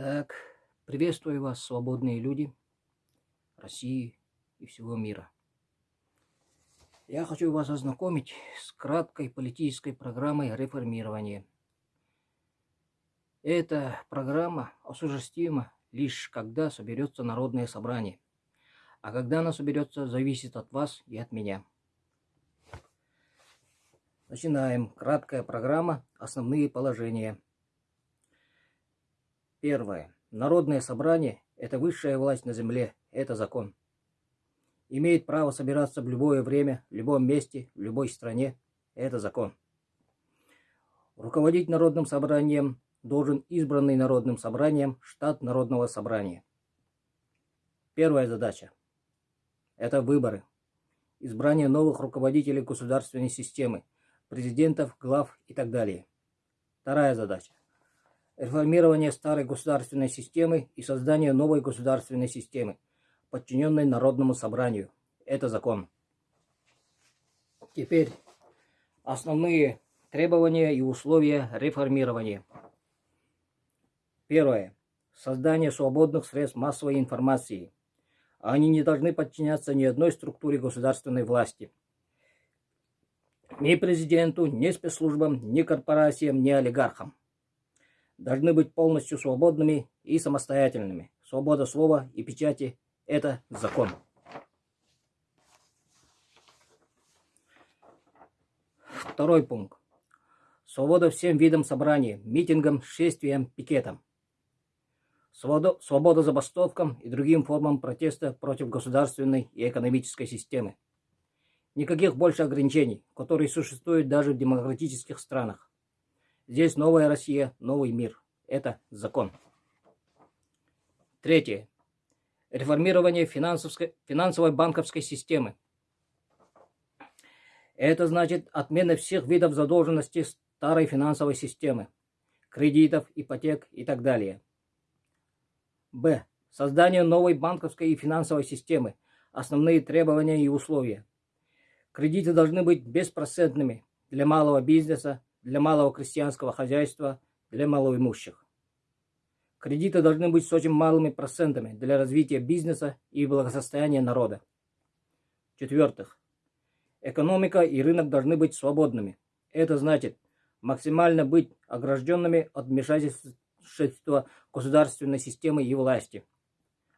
Так, приветствую вас, свободные люди России и всего мира. Я хочу вас ознакомить с краткой политической программой реформирования. Эта программа осуществима лишь когда соберется народное собрание. А когда она соберется, зависит от вас и от меня. Начинаем. Краткая программа. Основные положения. Первое. Народное собрание – это высшая власть на земле, это закон. Имеет право собираться в любое время, в любом месте, в любой стране, это закон. Руководить народным собранием должен избранный народным собранием штат народного собрания. Первая задача – это выборы. Избрание новых руководителей государственной системы, президентов, глав и так далее. Вторая задача реформирование старой государственной системы и создание новой государственной системы, подчиненной Народному собранию. Это закон. Теперь основные требования и условия реформирования. Первое. Создание свободных средств массовой информации. Они не должны подчиняться ни одной структуре государственной власти. Ни президенту, ни спецслужбам, ни корпорациям, ни олигархам должны быть полностью свободными и самостоятельными. Свобода слова и печати – это закон. Второй пункт. Свобода всем видам собраний, митингам, шествиям, пикетам. Свобода, свобода забастовкам и другим формам протеста против государственной и экономической системы. Никаких больше ограничений, которые существуют даже в демократических странах. Здесь новая Россия, новый мир. Это закон. Третье. Реформирование финансовой банковской системы. Это значит отмена всех видов задолженности старой финансовой системы, кредитов, ипотек и так далее. Б. Создание новой банковской и финансовой системы. Основные требования и условия. Кредиты должны быть беспроцентными для малого бизнеса, для малого крестьянского хозяйства, для малоимущих. Кредиты должны быть с очень малыми процентами для развития бизнеса и благосостояния народа. В-четвертых, экономика и рынок должны быть свободными. Это значит максимально быть огражденными от вмешательства государственной системы и власти.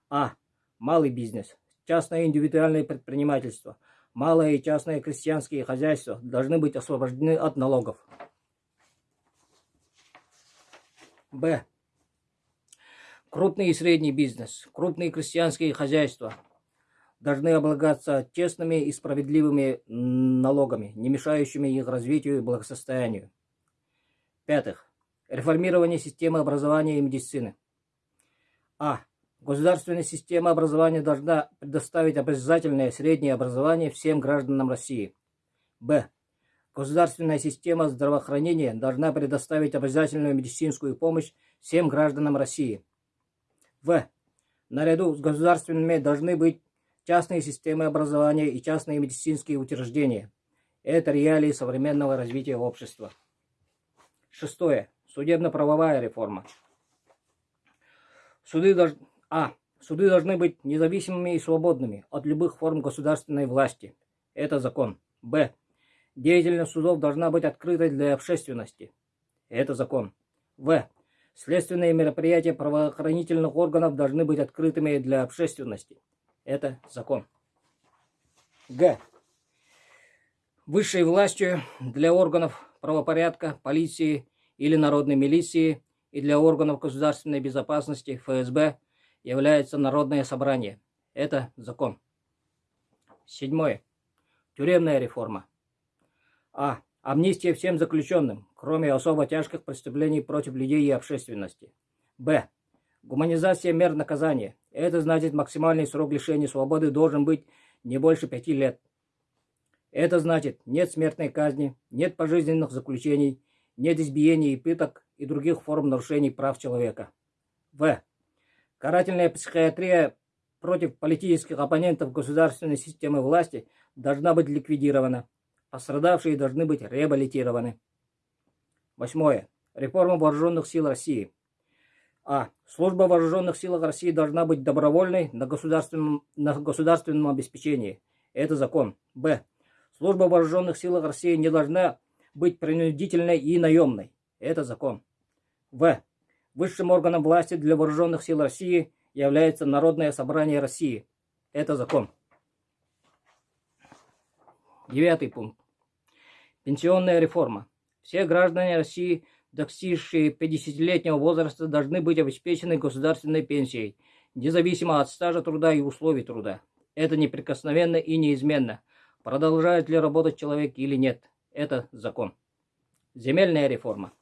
А. Малый бизнес, частное индивидуальное предпринимательство, малое и частное крестьянские хозяйства должны быть освобождены от налогов. Б. Крупный и средний бизнес, крупные крестьянские хозяйства должны облагаться честными и справедливыми налогами, не мешающими их развитию и благосостоянию. Пятых. Реформирование системы образования и медицины. А. Государственная система образования должна предоставить обязательное среднее образование всем гражданам России. Б. Государственная система здравоохранения должна предоставить обязательную медицинскую помощь всем гражданам России. В. Наряду с государственными должны быть частные системы образования и частные медицинские учреждения. Это реалии современного развития общества. Шестое. Судебно-правовая реформа. Суды, дож... а. Суды должны быть независимыми и свободными от любых форм государственной власти. Это закон. Б. Деятельность судов должна быть открытой для общественности. Это закон. В. Следственные мероприятия правоохранительных органов должны быть открытыми для общественности. Это закон. Г. Высшей властью для органов правопорядка, полиции или народной милиции и для органов государственной безопасности ФСБ является Народное собрание. Это закон. Седьмое. Тюремная реформа. А. Амнистия всем заключенным, кроме особо тяжких преступлений против людей и общественности. Б. Гуманизация мер наказания. Это значит максимальный срок лишения свободы должен быть не больше пяти лет. Это значит нет смертной казни, нет пожизненных заключений, нет избиений и пыток и других форм нарушений прав человека. В. Карательная психиатрия против политических оппонентов государственной системы власти должна быть ликвидирована. Пострадавшие должны быть реабилитированы. Восьмое. Реформа вооруженных сил России. А. Служба вооруженных силах России должна быть добровольной на государственном, на государственном обеспечении. Это закон. Б. Служба вооруженных силах России не должна быть принудительной и наемной. Это закон. В. Высшим органом власти для вооруженных сил России является Народное собрание России. Это закон. Девятый пункт. Пенсионная реформа. Все граждане России, достигшие 50-летнего возраста, должны быть обеспечены государственной пенсией, независимо от стажа труда и условий труда. Это неприкосновенно и неизменно. Продолжает ли работать человек или нет. Это закон. Земельная реформа.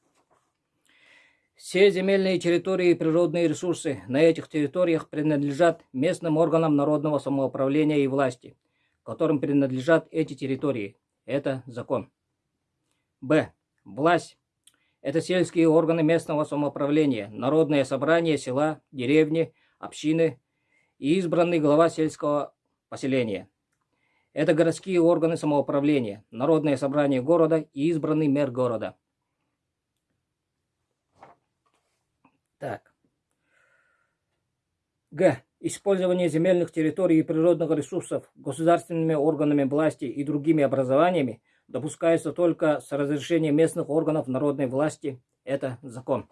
Все земельные территории и природные ресурсы на этих территориях принадлежат местным органам народного самоуправления и власти, которым принадлежат эти территории. Это закон. Б. Власть. Это сельские органы местного самоуправления, народное собрание села, деревни, общины и избранный глава сельского поселения. Это городские органы самоуправления, народное собрание города и избранный мэр города. Так. Г. Использование земельных территорий и природных ресурсов государственными органами власти и другими образованиями допускается только с разрешения местных органов народной власти. Это закон.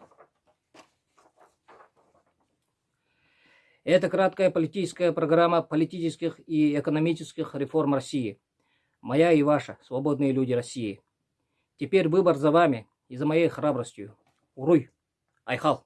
Это краткая политическая программа политических и экономических реформ России. Моя и ваша, свободные люди России. Теперь выбор за вами и за моей храбростью. Уруй! Айхал!